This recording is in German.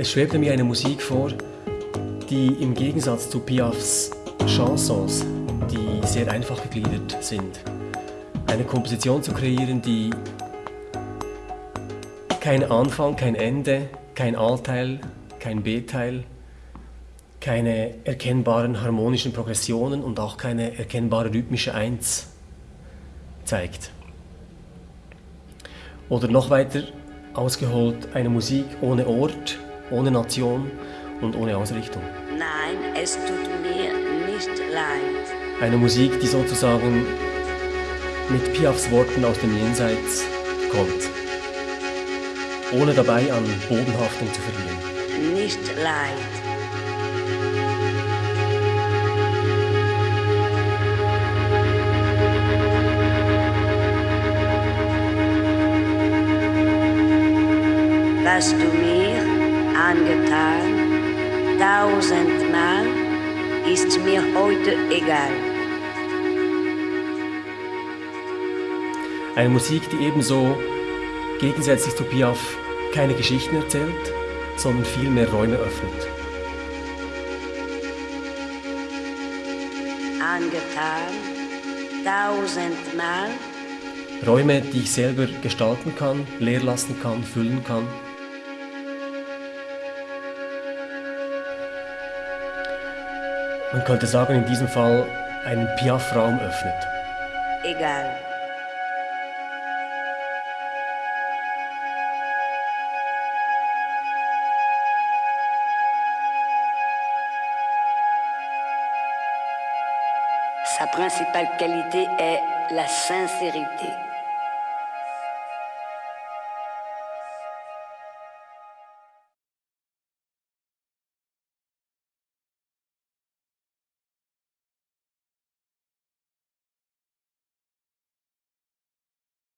Es schwebte mir eine Musik vor, die im Gegensatz zu Piafs Chansons, die sehr einfach gegliedert sind, eine Komposition zu kreieren, die kein Anfang, kein Ende, kein A-Teil, kein B-Teil, keine erkennbaren harmonischen Progressionen und auch keine erkennbare rhythmische Eins zeigt. Oder noch weiter ausgeholt, eine Musik ohne Ort, ohne Nation und ohne Ausrichtung. Nein, es tut mir nicht leid. Eine Musik, die sozusagen mit Piafs Worten aus dem Jenseits kommt, ohne dabei an Bodenhaftung zu verlieren. Nicht leid. was du mir angetan, tausendmal, ist mir heute egal. Eine Musik, die ebenso gegensätzlich zu Piaf keine Geschichten erzählt, sondern vielmehr Räume öffnet. Angetan, tausendmal, Räume, die ich selber gestalten kann, leer lassen kann, füllen kann. Man könnte sagen, in diesem Fall einen Piaf-Raum öffnet. egal. Sa principale qualité est la sincérité.